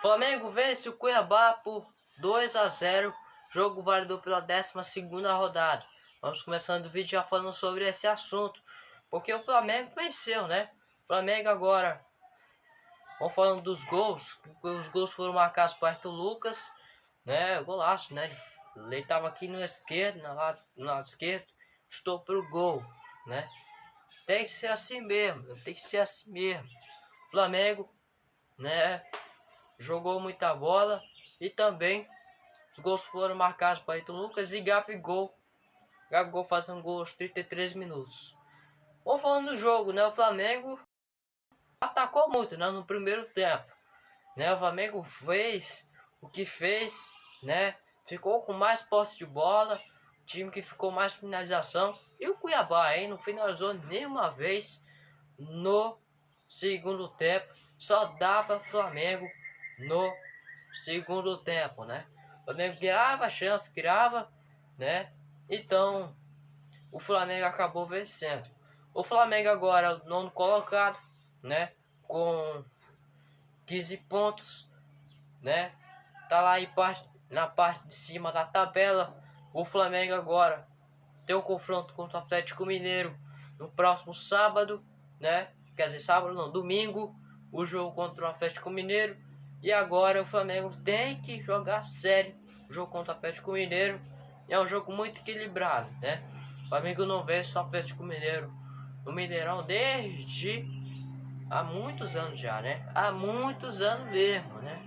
Flamengo vence o Cuiabá por 2 a 0. Jogo válido pela 12 rodada. Vamos começando o vídeo já falando sobre esse assunto. Porque o Flamengo venceu, né? O Flamengo agora. Vamos falando dos gols. Os gols foram marcados por Arthur Lucas. Né? Golaço, né? Ele estava aqui no esquerdo, na lado, no lado esquerdo. Estou pro gol, né? Tem que ser assim mesmo. Tem que ser assim mesmo. Flamengo, né? Jogou muita bola. E também os gols foram marcados por Arthur Lucas e Gabigol Gabigol fazendo gol aos 33 minutos. Vamos falando do jogo, né? O Flamengo atacou muito né? no primeiro tempo. Né? O Flamengo fez o que fez, né? Ficou com mais posse de bola, time que ficou mais finalização. E o Cuiabá, hein? Não finalizou nenhuma vez no segundo tempo. Só dava Flamengo no segundo tempo, né? O Flamengo criava chance, criava, né? Então, o Flamengo acabou vencendo. O Flamengo agora é o nono colocado, né? Com 15 pontos, né? Tá lá em parte, na parte de cima da tabela. O Flamengo agora tem um confronto contra o Atlético Mineiro no próximo sábado, né? Quer dizer, sábado não, domingo, o jogo contra o Atlético Mineiro. E agora o Flamengo tem que jogar sério o jogo contra o Atlético Mineiro é um jogo muito equilibrado, né? O Flamengo não vence o Atlético Mineiro no Mineirão desde há muitos anos já, né? Há muitos anos mesmo, né?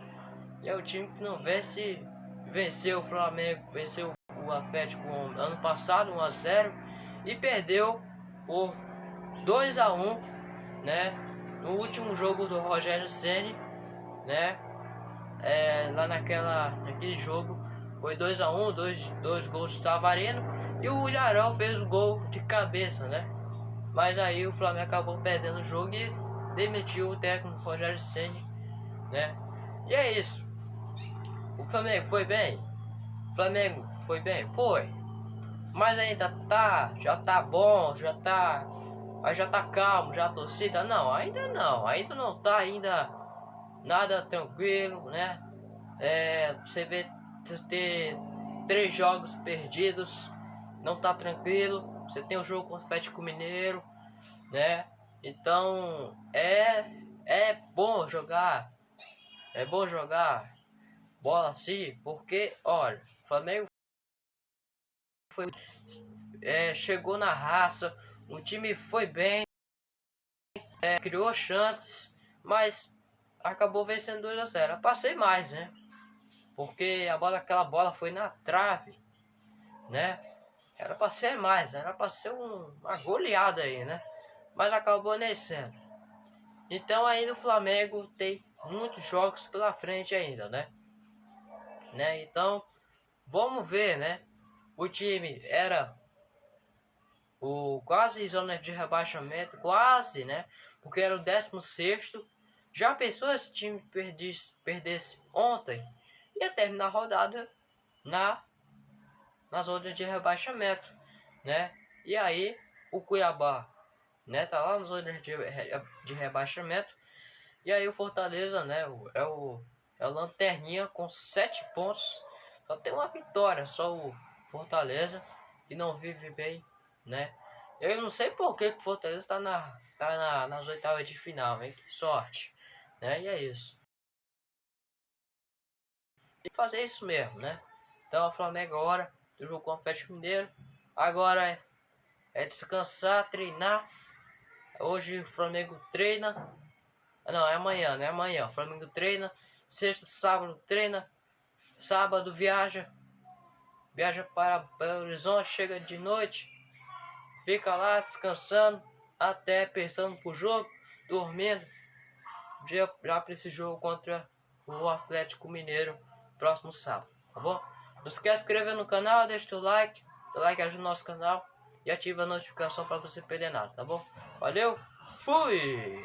E é o time que não vence, venceu o Flamengo, venceu o Atlético ano passado 1 a 0 e perdeu por 2 a 1, né? No último jogo do Rogério Ceni, né? É, lá naquela naquele jogo foi 2 a 1 um, dois, dois gols do Savarino. E o Ilharão fez o gol de cabeça, né? Mas aí o Flamengo acabou perdendo o jogo e demitiu o técnico Rogério Ceni, né? E é isso. O Flamengo foi bem. O Flamengo foi bem, foi. Mas ainda tá, já tá bom, já tá, já tá calmo, já a torcida não, ainda não, ainda não tá ainda nada tranquilo, né? É, você vê ter três jogos perdidos, não tá tranquilo. Você tem o jogo contra o Atlético Mineiro, né? Então é é bom jogar, é bom jogar bola assim, porque olha, o Flamengo foi é, chegou na raça, o time foi bem, é, criou chances, mas acabou vencendo 2 a 0. Passei mais, né? Porque a bola, aquela bola foi na trave, né? Era para ser mais, era para ser um, uma goleada aí, né? Mas acabou nem sendo. Então ainda o Flamengo tem muitos jogos pela frente ainda, né? né? Então, vamos ver, né? O time era o quase zona de rebaixamento, quase, né? Porque era o 16 Já pensou se o time perdesse, perdesse ontem? ia terminar a rodada na, na zona de rebaixamento, né? E aí o Cuiabá, né, tá lá na zona de, de rebaixamento. E aí o Fortaleza, né, é o é o lanterninha com sete pontos. Só tem uma vitória, só o Fortaleza que não vive bem, né? Eu não sei por que, o Fortaleza tá na tá na, nas oitavas de final, hein? Que sorte, né? E é isso tem que fazer isso mesmo, né? Então o Flamengo agora, do jogo com o Atlético Mineiro, agora é, é descansar, treinar. Hoje o Flamengo treina. Não, é amanhã, né? Amanhã. O Flamengo treina. Sexta, sábado treina. Sábado viaja. Viaja para Belo Horizonte, chega de noite. Fica lá descansando. Até pensando pro jogo. Dormindo. Já, já para esse jogo contra o Atlético Mineiro próximo sábado, tá bom? Não esquece de inscrever no canal, deixa o like, o like ajuda o nosso canal e ativa a notificação para você perder nada, tá bom? Valeu, fui!